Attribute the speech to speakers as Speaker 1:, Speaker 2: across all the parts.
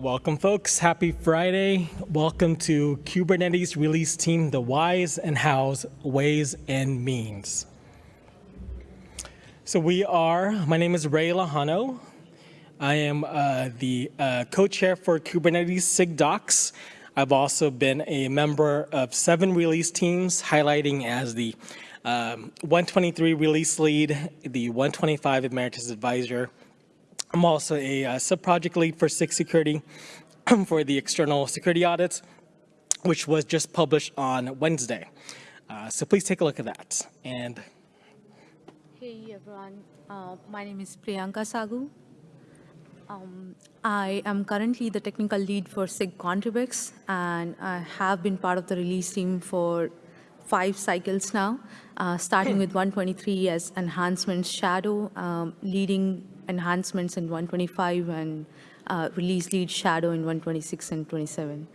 Speaker 1: Welcome, folks. Happy Friday. Welcome to Kubernetes release team, the whys and hows, ways and means. So we are, my name is Ray Lejano. I am uh, the uh, co-chair for Kubernetes SIG docs. I've also been a member of seven release teams, highlighting as the um, 123 release lead, the 125 emeritus advisor, I'm also a uh, sub-project lead for SIG Security for the external security audits, which was just published on Wednesday. Uh, so please take a look at that. And
Speaker 2: Hey everyone, uh, my name is Priyanka Sagu. Um, I am currently the technical lead for SIG ContribEx and I have been part of the release team for five cycles now, uh, starting with 123 as enhancements shadow, um, leading enhancements in 125 and uh, release lead shadow in 126 and 27.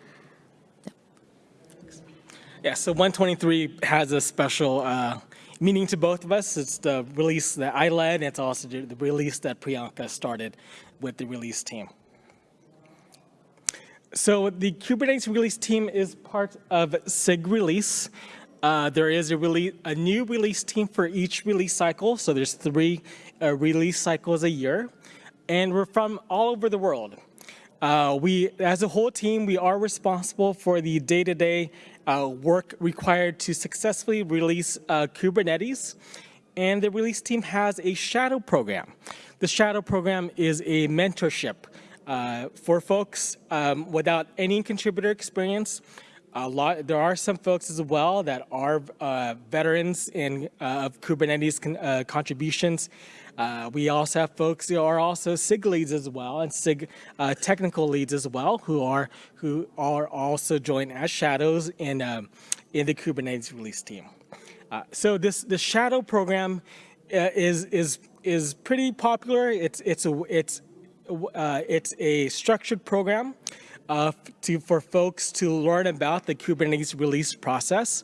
Speaker 1: yeah, so 123 has a special uh, meaning to both of us. It's the release that I led, and it's also the release that Priyanka started with the release team. So the Kubernetes release team is part of SIG release. Uh, there is a, release, a new release team for each release cycle. So there's three uh, release cycles a year. And we're from all over the world. Uh, we, as a whole team, we are responsible for the day-to-day -day, uh, work required to successfully release uh, Kubernetes. And the release team has a shadow program. The shadow program is a mentorship uh, for folks um, without any contributor experience a lot, there are some folks as well that are uh, veterans in uh, of Kubernetes con, uh, contributions. Uh, we also have folks who are also SIG leads as well and SIG uh, technical leads as well who are who are also joined as shadows in um, in the Kubernetes release team. Uh, so this the shadow program is is is pretty popular. It's it's a it's it's a structured program uh, to, for folks to learn about the Kubernetes release process,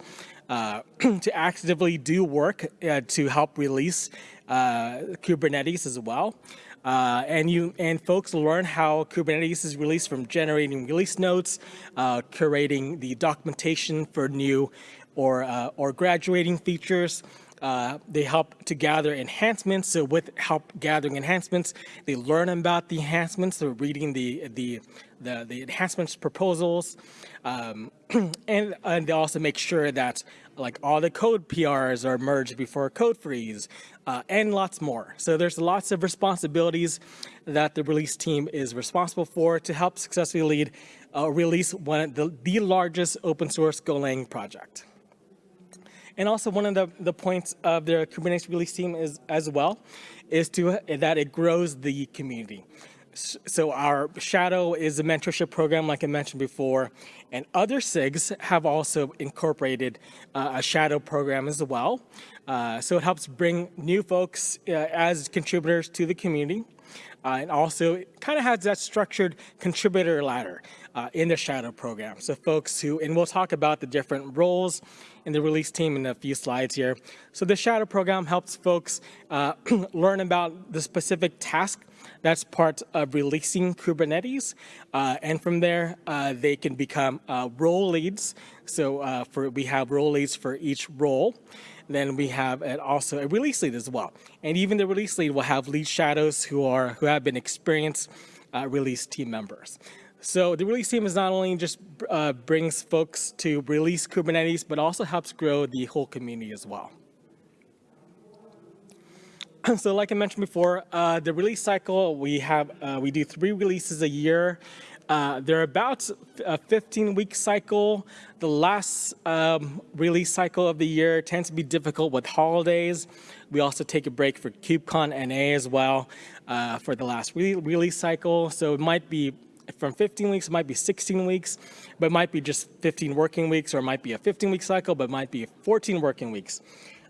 Speaker 1: uh, to actively do work uh, to help release uh, Kubernetes as well. Uh, and you and folks learn how Kubernetes is released from generating release notes, uh, curating the documentation for new or or graduating features, uh, they help to gather enhancements. So with help gathering enhancements, they learn about the enhancements. They're reading the the the, the enhancements proposals, um, and and they also make sure that like all the code PRs are merged before code freeze, uh, and lots more. So there's lots of responsibilities that the release team is responsible for to help successfully lead uh, release one the, the largest open source Golang project. And also one of the, the points of the Kubernetes release team is as well is to that it grows the community. So our Shadow is a mentorship program, like I mentioned before, and other SIGs have also incorporated uh, a Shadow program as well. Uh, so it helps bring new folks uh, as contributors to the community. Uh, and also it kind of has that structured contributor ladder uh, in the Shadow program. So folks who, and we'll talk about the different roles in the release team in a few slides here. So the Shadow program helps folks uh, learn about the specific task that's part of releasing Kubernetes. Uh, and from there, uh, they can become uh, role leads. So uh, for we have role leads for each role. Then we have also a release lead as well. And even the release lead will have lead shadows who are who have been experienced uh, release team members. So the release team is not only just uh, brings folks to release Kubernetes, but also helps grow the whole community as well. so like I mentioned before, uh, the release cycle, we have, uh, we do three releases a year. Uh, they're about a 15 week cycle. The last um, release cycle of the year tends to be difficult with holidays. We also take a break for KubeCon NA as well uh, for the last re release cycle. So it might be from 15 weeks, it might be 16 weeks, but it might be just 15 working weeks, or it might be a 15 week cycle, but it might be 14 working weeks.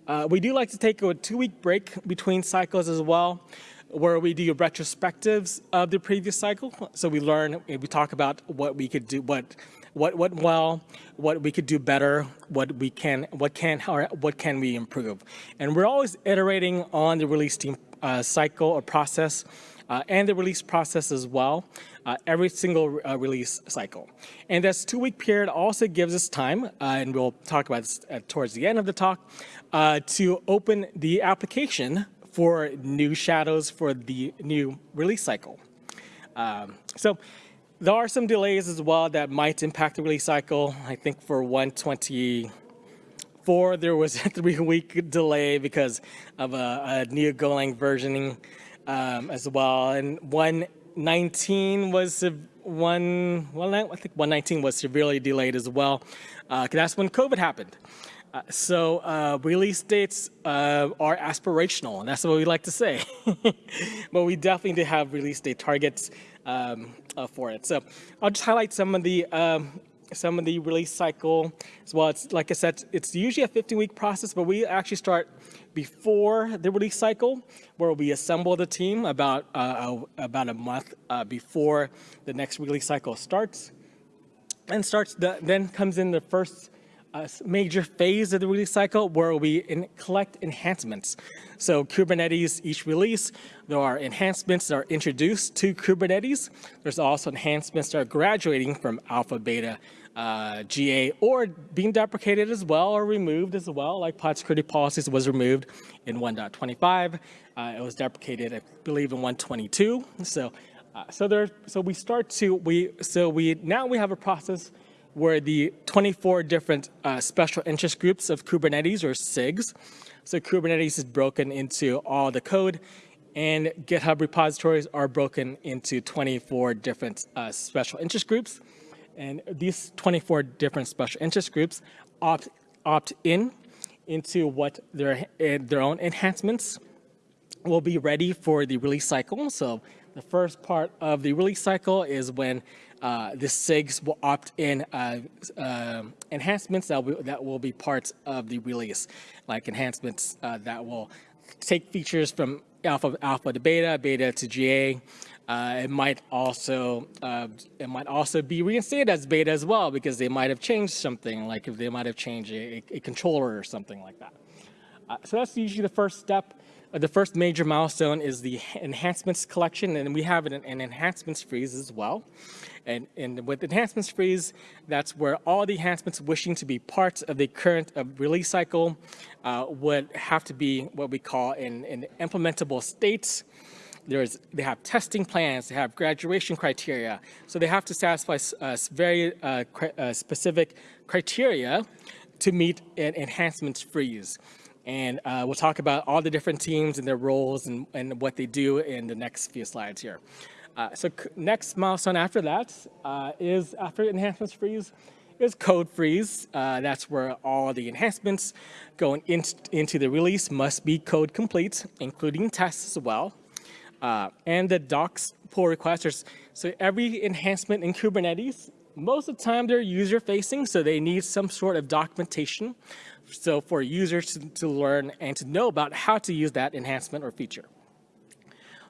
Speaker 1: Uh, we do like to take a two week break between cycles as well where we do retrospectives of the previous cycle. So we learn, we talk about what we could do, what what went well, what we could do better, what we can, what can, what can we improve. And we're always iterating on the release team uh, cycle or process uh, and the release process as well. uh, every single uh, release cycle. And this two-week period also gives us time, uh, and we'll talk about this uh, towards the end of the talk, to open the application for new shadows for the new release cycle. Um, so there are some delays as well that might impact the release cycle. I think for 124, there was a three-week delay because of a, a new Golang versioning um, as well. And 119 was one, well, I think 119 was severely delayed as well. Uh, that's when COVID happened. Uh, so uh, release dates uh, are aspirational, and that's what we like to say. but we definitely do have release date targets um, uh, for it. So I'll just highlight some of the um, some of the release cycle as well. It's like I said, it's usually a 15-week process, but we actually start before the release cycle, where we assemble the team about uh, about a month before the next release cycle starts, and starts the, then comes in the first a major phase of the release cycle where we collect enhancements. So Kubernetes, each release, there are enhancements that are introduced to Kubernetes. There's also enhancements that are graduating from alpha, beta, uh, GA, or being deprecated as well or removed as well, like pod security policies was removed in 1.25. Uh, it was deprecated, I believe, in 1.22. So, uh, so there, so we start to we so we now we have a process were the 24 different uh, special interest groups of Kubernetes or SIGs. So Kubernetes is broken into all the code and GitHub repositories are broken into 24 different uh, special interest groups. And these 24 different special interest groups opt, opt in into what their, their own enhancements will be ready for the release cycle. So the first part of the release cycle is when uh, the SIGs will opt in uh, uh, enhancements that will, that will be parts of the release, like enhancements uh, that will take features from alpha alpha to beta, beta to GA. Uh, it might also uh, it might also be reinstated as beta as well because they might have changed something, like if they might have changed a, a controller or something like that. so that's usually the first step. Uh, the first major milestone is the enhancements collection, and we have an, an enhancements freeze as well. And, and, with enhancements freeze, that's where all the enhancements wishing to be part of the current uh, release cycle uh, would have to be what we call in, in implementable states. There's, they have testing plans, they have graduation criteria. So they have to satisfy uh, very uh, uh, specific criteria to meet an enhancements freeze. And uh, we'll talk about all the different teams and their roles and, and what they do in the next few slides here. Uh, so next milestone after that uh, is after enhancements freeze is code freeze. Uh, that's where all the enhancements going in, into the release must be code complete, including tests as well. Uh, and the docs pull requesters. So every enhancement in Kubernetes, most of the time they're user facing, so they need some sort of documentation so for users to, to learn and to know about how to use that enhancement or feature.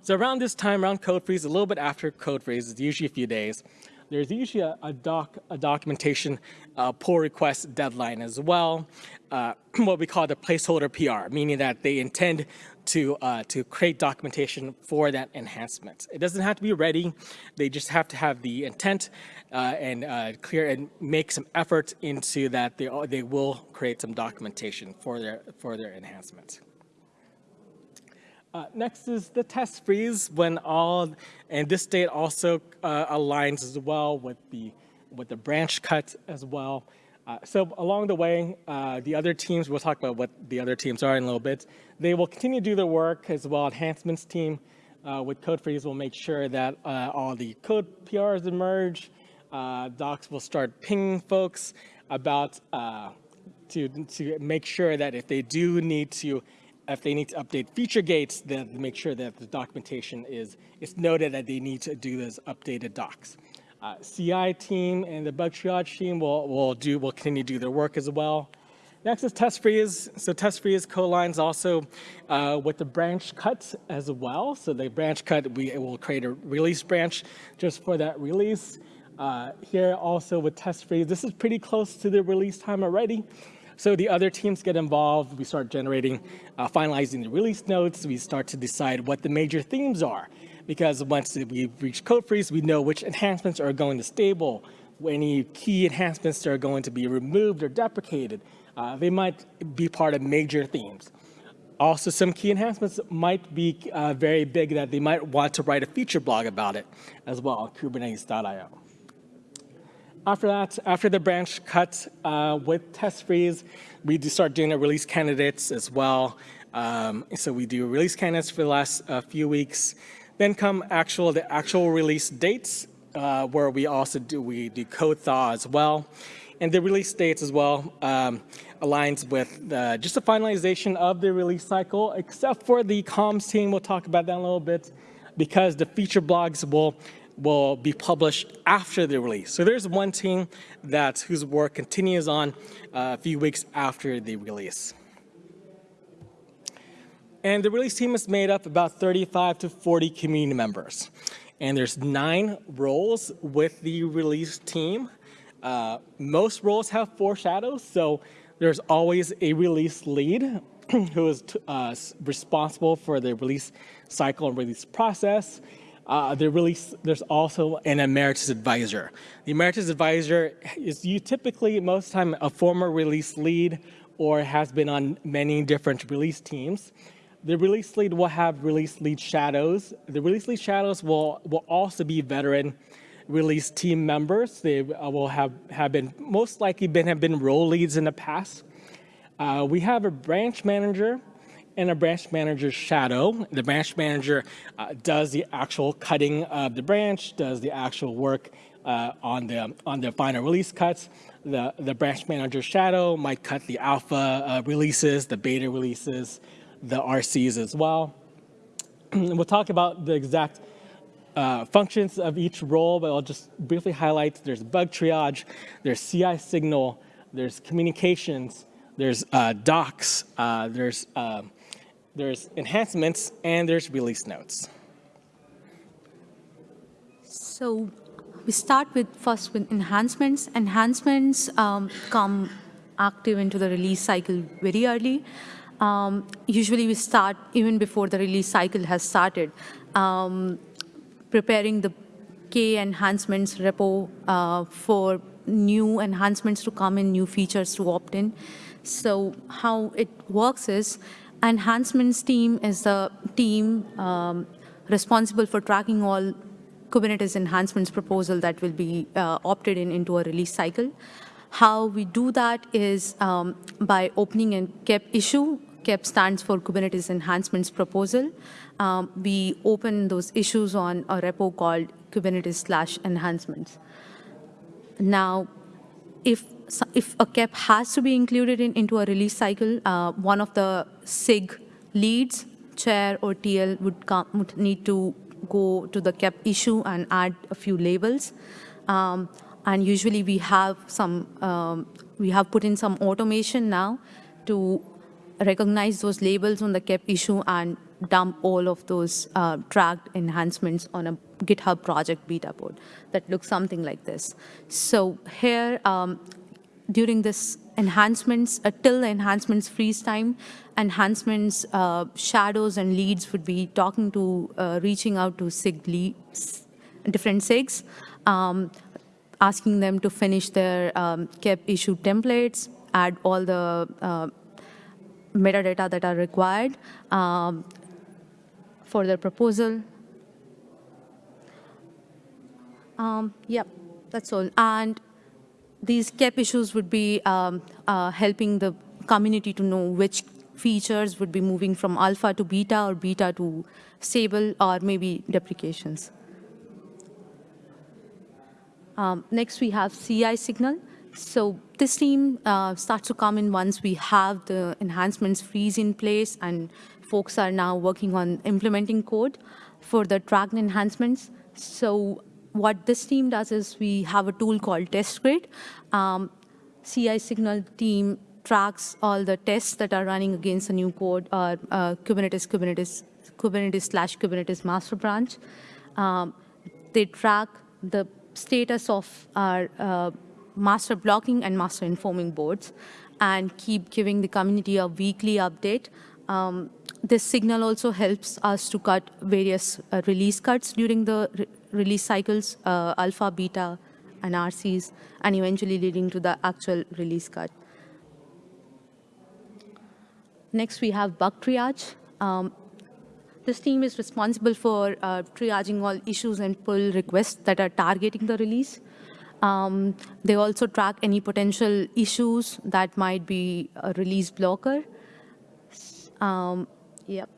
Speaker 1: So around this time, around code freeze, a little bit after code freeze, it's usually a few days, there's usually a, a doc, a documentation uh, pull request deadline as well, uh, what we call the placeholder PR, meaning that they intend to, uh, to create documentation for that enhancement. It doesn't have to be ready. They just have to have the intent uh, and uh, clear and make some effort into that they, they will create some documentation for their, for their enhancement. Uh, next is the test freeze when all, and this date also uh, aligns as well with the, with the branch cut as well. Uh, so along the way, uh, the other teams, we'll talk about what the other teams are in a little bit. They will continue to do their work as well. Enhancements team uh, with code freeze will make sure that uh, all the code PRs emerge. Docs will start pinging folks about to, to make sure that if they do need to, if they need to update feature gates, then make sure that the documentation is, it's noted that they need to do those updated docs. Uh, CI team and the bug triage team will, will do will continue to do their work as well. Next is test freeze. So test freeze co-lines also uh, with the branch cut as well. So the branch cut, we will create a release branch just for that release. Uh, here also with test freeze, this is pretty close to the release time already. So the other teams get involved. We start generating, uh, finalizing the release notes. We start to decide what the major themes are. because once we reach code freeze, we know which enhancements are going to stable, any key enhancements that are going to be removed or deprecated. Uh, they might be part of major themes. Also, some key enhancements might be uh, very big that they might want to write a feature blog about it as well kubernetes.io. After that, after the branch cut uh, with test freeze, we do start doing the release candidates as well. Um, so we do release candidates for the last uh, few weeks. Then come actual the actual release dates, uh, where we also do we do code thaw as well, and the release dates as well um, aligns with uh, just the finalization of the release cycle, except for the comms team. We'll talk about that a little bit, because the feature blogs will will be published after the release. So there's one team that whose work continues on uh, a few weeks after the release. And the release team is made up about 35 to 40 community members. And there's nine roles with the release team. Uh, most roles have four shadows, so there's always a release lead who is uh, responsible for the release cycle and release process. Uh, release, there's also an emeritus advisor. The emeritus advisor is you typically, most of the time, a former release lead or has been on many different release teams. The release lead will have release lead shadows. The release lead shadows will, will also be veteran release team members. They uh, will have, have been, most likely been, have been role leads in the past. Uh, we have a branch manager and a branch manager's shadow. The branch manager uh, does the actual cutting of the branch, does the actual work uh, on the on the final release cuts. The the branch manager shadow might cut the alpha uh, releases, the beta releases, the RCs as well. we'll talk about the exact uh, functions of each role, but I'll just briefly highlight there's bug triage, there's CI signal, there's communications, there's uh, docs, uh, there's, uh, there's enhancements, and there's release notes.
Speaker 2: So we start with first with enhancements. Enhancements um, come active into the release cycle very early. Um, usually we start even before the release cycle has started, um, preparing the K enhancements repo uh, for new enhancements to come in, new features to opt in. So how it works is, enhancements team is the team um, responsible for tracking all Kubernetes enhancements proposal that will be uh, opted in into a release cycle. How we do that is um, by opening a KEP issue KEP stands for Kubernetes Enhancements Proposal. Um, we open those issues on a repo called Kubernetes slash enhancements. Now, if, if a KEP has to be included in, into a release cycle, uh, one of the SIG leads, chair or TL would, come, would need to go to the KEP issue and add a few labels. Um, and usually we have some, um, we have put in some automation now to recognize those labels on the KEP issue and dump all of those uh, tracked enhancements on a GitHub project beta board that looks something like this. So here, um, during this enhancements, uh, till the enhancements freeze time, enhancements, uh, shadows and leads would be talking to, uh, reaching out to SIG leads, different SIGs, um, asking them to finish their um, KEP issue templates, add all the uh, metadata that are required um, for their proposal. Um, yep, that's all. And these KEP issues would be um, uh, helping the community to know which features would be moving from alpha to beta or beta to stable or maybe deprecations. Um, next, we have CI signal. So this team uh, starts to come in once we have the enhancements freeze in place and folks are now working on implementing code for the tracked enhancements. So what this team does is we have a tool called TestGrid. Um, CI signal team tracks all the tests that are running against the new code or uh, Kubernetes, Kubernetes, Kubernetes slash Kubernetes master branch. Um, they track the status of our uh, master blocking and master informing boards and keep giving the community a weekly update um, this signal also helps us to cut various uh, release cuts during the release cycles, uh, alpha, beta, and RCs, and eventually leading to the actual release cut. Next, we have bug triage. Um, this team is responsible for uh, triaging all issues and pull requests that are targeting the release. Um, they also track any potential issues that might be a release blocker. Um, yep.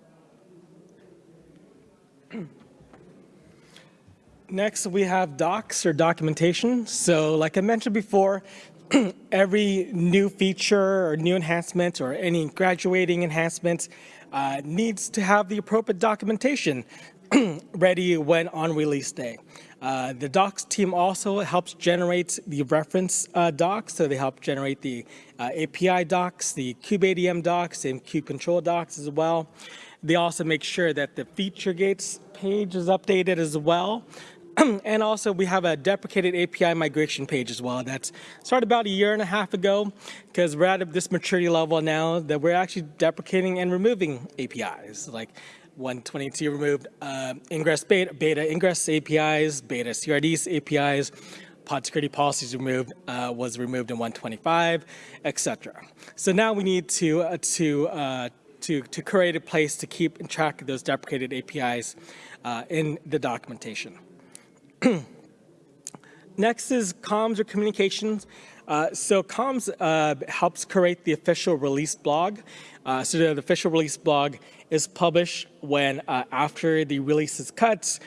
Speaker 1: Next, we have docs or documentation. So like I mentioned before, every new feature or new enhancement or any graduating enhancement uh, needs to have the appropriate documentation ready when on release day. Uh, the docs team also helps generate the reference uh, docs, so they help generate the uh, API docs, the kubeadm docs, and kubecontrol docs as well. They also make sure that the feature gates page is updated as well. and also we have a deprecated API migration page as well. That's started about a year and a half ago because we're at this maturity level now that we're actually deprecating and removing APIs. Like 122 removed uh, ingress beta, beta ingress APIs, beta CRDs APIs, pod security policies removed uh, was removed in 125, etc. So now we need to uh, to uh, to to create a place to keep track of those deprecated APIs uh, in the documentation. Next is comms or communications. Uh, so comms uh, helps create the official release blog. Uh, so the official release blog is published when uh, after the release is cut,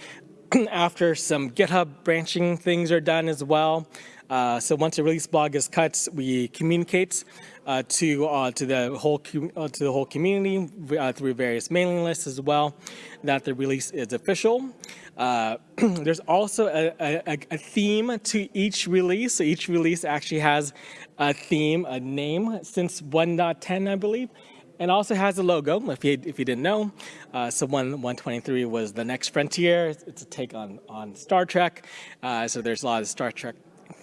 Speaker 1: after some GitHub branching things are done as well. Uh, so once a release blog is cut, we communicate uh, to uh, to the whole uh, to the whole community uh, through various mailing lists as well that the release is official. There's also a, a, a, theme to each release. So each release actually has a theme, a name since 1.10, I believe and also has a logo, if you, if you didn't know. Uh, so one, 123 was the next frontier. It's a take on, on Star Trek. Uh, so there's a lot of Star Trek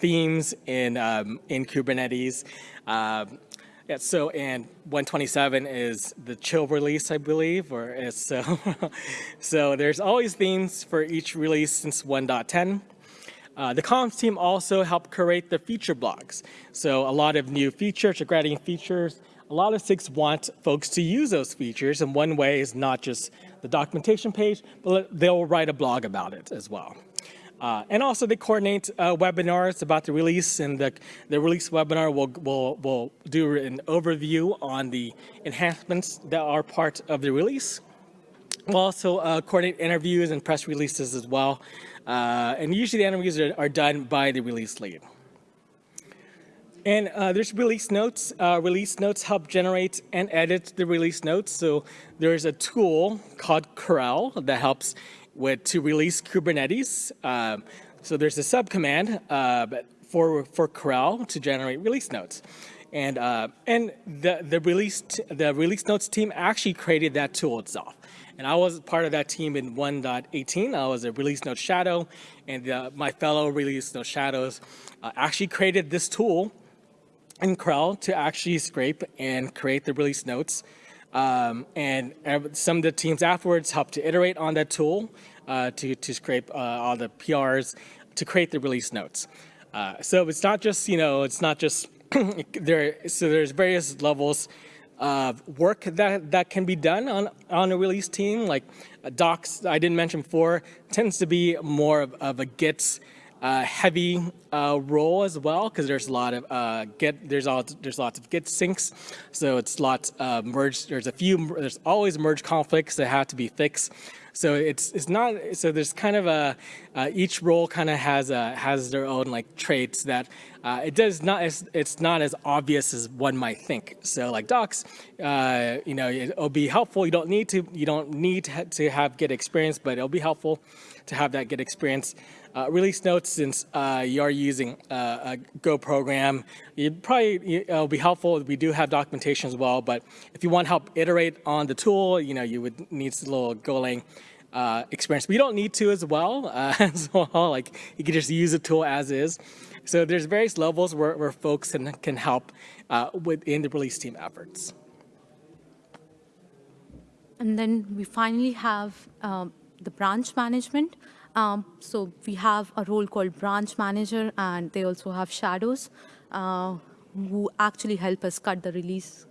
Speaker 1: themes in, um, in Kubernetes. Um, yeah, so and 127 is the chill release, I believe, or is so. so there's always themes for each release since 1.10. Uh, the comms team also helped curate the feature blogs. So a lot of new features, or grading features. A lot of SIGs want folks to use those features, and one way is not just the documentation page, but they'll write a blog about it as well. Uh, and also they coordinate uh, webinars about the release and the, the release webinar will, will, will do an overview on the enhancements that are part of the release. We'll also uh, coordinate interviews and press releases as well. Uh, and usually the interviews are, are, done by the release lead. And uh, there's release notes. Uh, release notes help generate and edit the release notes. So there's a tool called krel that helps with to release Kubernetes. Um, so there's a subcommand uh, for for krel to generate release notes, and uh, and the the release the release notes team actually created that tool itself. And I was part of that team in 1.18. I was a release note shadow, and uh, my fellow release note shadows uh, actually created this tool in krel to actually scrape and create the release notes um, and some of the teams afterwards helped to iterate on that tool uh, to, to scrape uh, all the PRs to create the release notes. Uh, so it's not just, you know, it's not just there. So there's various levels of work that, that can be done on, on a release team. Like uh, docs, I didn't mention before, tends to be more of, of a Git uh, heavy uh, role as well because there's a lot of uh, get there's all there's lots of git syncs, so it's lots uh, merge. There's a few there's always merge conflicts that have to be fixed. So it's it's not so there's kind of a uh, each role kind of has a has their own like traits that uh, it does not it's, it's not as obvious as one might think. So like docs, uh, you know, it'll be helpful. You don't need to you don't need to, to have Git experience, but it'll be helpful to have that Git experience. Uh, release notes, since uh, you are using uh, a Go program, it probably it'll be helpful. We do have documentation as well, but if you want to help iterate on the tool, you know, you would need a little Golang uh, experience. But you don't need to as well. Uh, as well, like you can just use the tool as is. So there's various levels where, where folks can, can help uh, within the release team efforts.
Speaker 2: And then we finally have um, the branch management. Um, so we have a role called branch manager, and they also have shadows uh, who actually help us cut the release,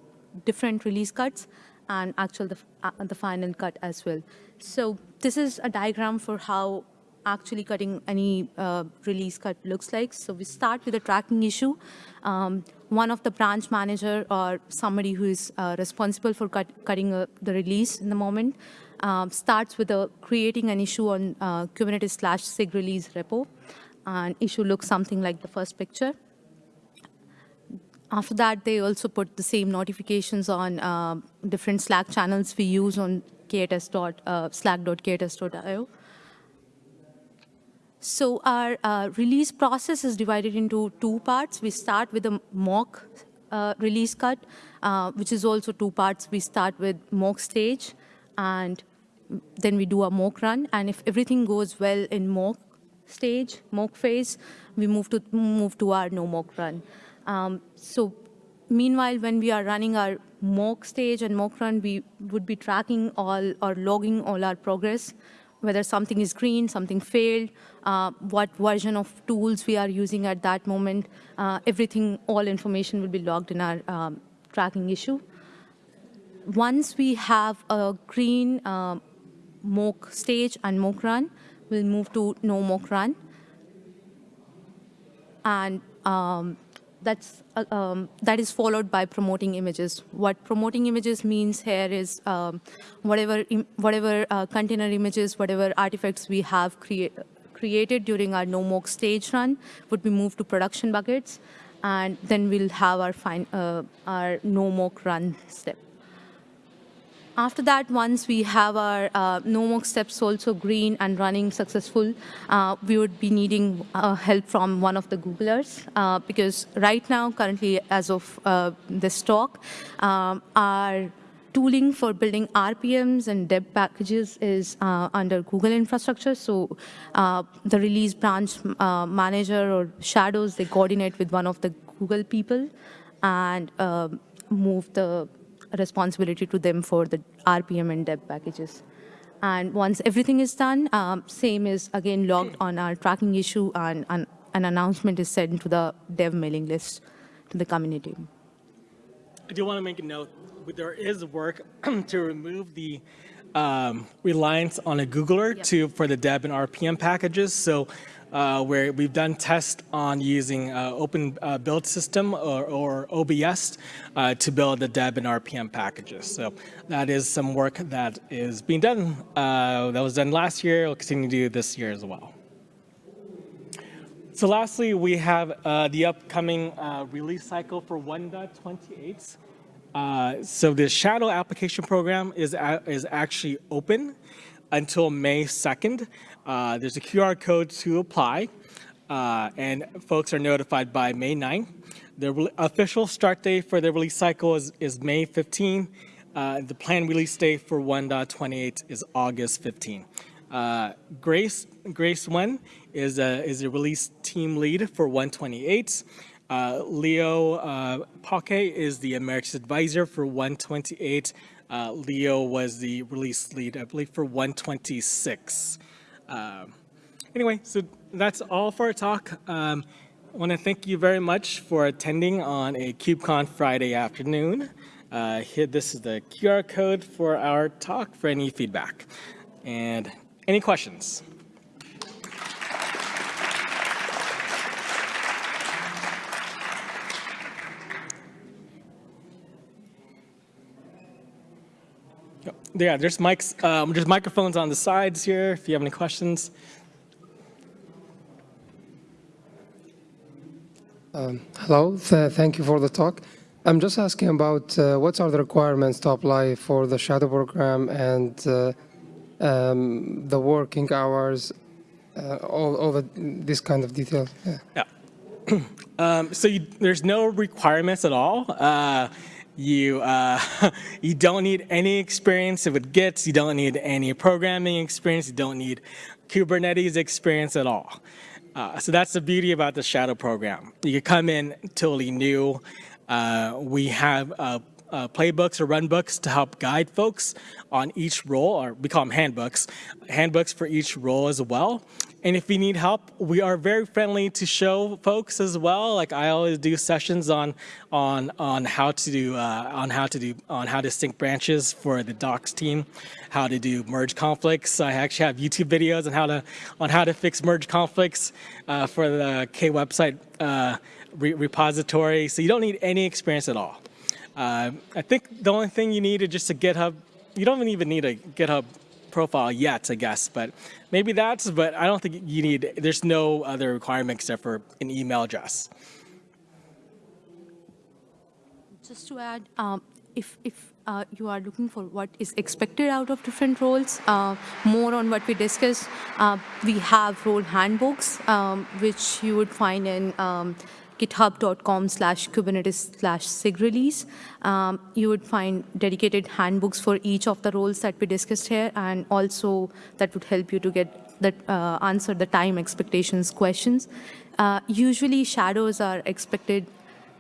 Speaker 2: different release cuts, and actual the, uh, the final cut as well. So this is a diagram for how actually cutting any uh, release cut looks like. So we start with a tracking issue. Um, one of the branch manager or somebody who is uh, responsible for cut, cutting uh, the release in the moment um, starts with a, creating an issue on uh, Kubernetes slash sig release repo. And issue looks something like the first picture. After that, they also put the same notifications on uh, different Slack channels we use on KTS dot, uh. So our uh, release process is divided into two parts. We start with a mock uh, release cut, uh, which is also two parts. We start with mock stage, and then we do a mock run. And if everything goes well in mock stage, mock phase, we move to move to our no mock run. Um, so meanwhile, when we are running our mock stage and mock run, we would be tracking all or logging all our progress whether something is green, something failed, uh, what version of tools we are using at that moment, uh, everything, all information will be logged in our um, tracking issue. Once we have a green uh, mock stage and mock run, we'll move to no mock run. And um, that's, uh, um, that is followed by promoting images. What promoting images means here is um, whatever, whatever uh, container images, whatever artifacts we have create, created during our no mock stage run would be moved to production buckets, and then we'll have our, fine, uh, our no mock run step. After that, once we have our uh, no mock steps also green and running successful, uh, we would be needing uh, help from one of the Googlers uh, because right now, currently, as of uh, this talk, um, our tooling for building RPMs and deb packages is uh, under Google infrastructure. So the release branch manager or shadows, they coordinate with one of the Google people and move the responsibility to them for the RPM and deb packages. And once everything is done, um, same is again logged on our tracking issue and, and an announcement is sent to the dev mailing list to the community.
Speaker 1: I do want to make a note, there is work to remove the um, reliance on a Googler yep. to for the deb and RPM packages. So uh, where we've done tests on using uh, open uh, build system or, or OBS uh, to build the deb and RPM packages. So that is some work that is being done. Uh, that was done last year. We'll continue to do this year as well. So lastly, we have uh, the upcoming release cycle for 1.28. Uh, so the Shadow application program is, is actually open until May 2nd. Uh, there's a QR code to apply, uh, and folks are notified by May 9th. The official start date for the release cycle is, is May 15. Uh, the planned release date for 1.28 is August 15. Uh, Grace Grace Nguyen is a, is a release team lead for 128. Uh, Leo uh, is the Emeritus Advisor for 128. Uh, Leo was the release lead, I believe, for 126. Uh, anyway, so that's all for our talk. Um, I want to thank you very much for attending on a KubeCon Friday afternoon. Uh, here, this is the QR code for our talk for any feedback. And any questions? Yeah, there's mics, um, there's microphones on the sides here if you have any questions.
Speaker 3: Um, hello, Th thank you for the talk. I'm just asking about uh, what are the requirements to apply for the shadow program and uh, um, the working hours, uh, all, all the, this kind of detail.
Speaker 1: Yeah. yeah. um, so you, there's no requirements at all. Uh, you, uh, you don't need any experience with Git. You don't need any programming experience. You don't need Kubernetes experience at all. Uh, so that's the beauty about the Shadow program. You can come in totally new. Uh, we have a, uh, playbooks or run books to help guide folks on each role, or we call them handbooks, handbooks for each role as well. And if you need help, we are very friendly to show folks as well. Like I always do sessions on on on how to do uh, on how to do on how to sync branches for the docs team, how to do merge conflicts. I actually have YouTube videos on how to on how to fix merge conflicts uh, for the K website uh, re repository. So you don't need any experience at all. Uh, I think the only thing you need is just a GitHub. You don't even need a GitHub profile yet, I guess, but maybe that's, but I don't think you need, there's no other requirement except for an email address.
Speaker 2: Just to add, um, if, if uh, you are looking for what is expected out of different roles, uh, more on what we discussed, uh, we have role handbooks, um, which you would find in um, github.com slash kubernetes slash sig release. Um, you would find dedicated handbooks for each of the roles that we discussed here, and also that would help you to get that uh, answer the time expectations questions. Uh, usually shadows are expected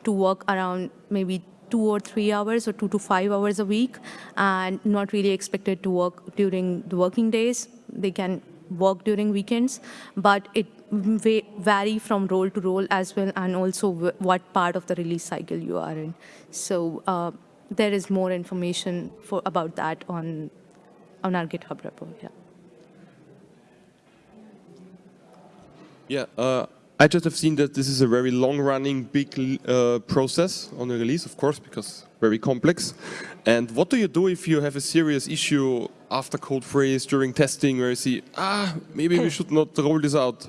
Speaker 2: to work around maybe two or three hours or two to five hours a week and not really expected to work during the working days. They can work during weekends, but it vary from role to role as well and also what part of the release cycle you are in. So uh, there is more information for about that on, on our GitHub repo. Yeah.
Speaker 4: Yeah, uh, I just have seen that this is a very long-running, big uh, process on the release, of course, because very complex. And what do you do if you have a serious issue after code freeze during testing, where you see, ah, maybe we should not roll this out?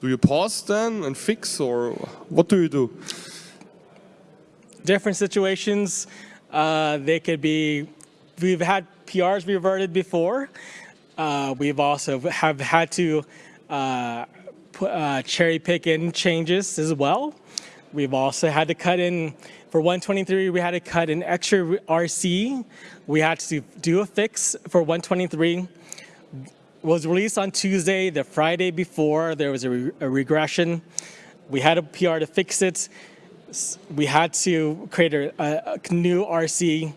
Speaker 4: Do you pause then and fix, or what do you do?
Speaker 1: Different situations, uh, they could be, we've had PRs reverted before. Uh, we've also have had to uh, put, uh, cherry pick in changes as well. We've also had to cut in, for 123, we had to cut an extra RC. We had to do a fix for 123. Was released on Tuesday, the Friday before, there was a, re a regression. We had a PR to fix it. We had to create a, a, new RC,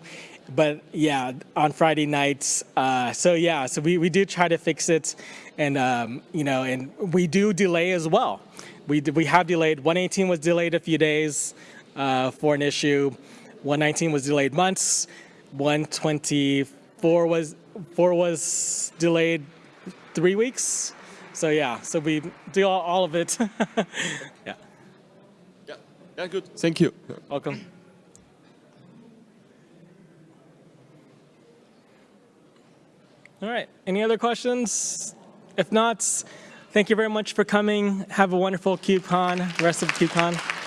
Speaker 1: but yeah, on Friday nights. Uh, so yeah, so we, we do try to fix it, and um, you know, and we do delay as well. We we have delayed. 118 was delayed a few days uh, for an issue. 119 was delayed months. 124 was four was delayed three weeks. So yeah, so we do all, all of it. yeah,
Speaker 4: Yeah, yeah good. Thank you.
Speaker 1: welcome. All right, any other questions? If not, thank you very much for coming. Have a wonderful KubeCon, rest of KubeCon.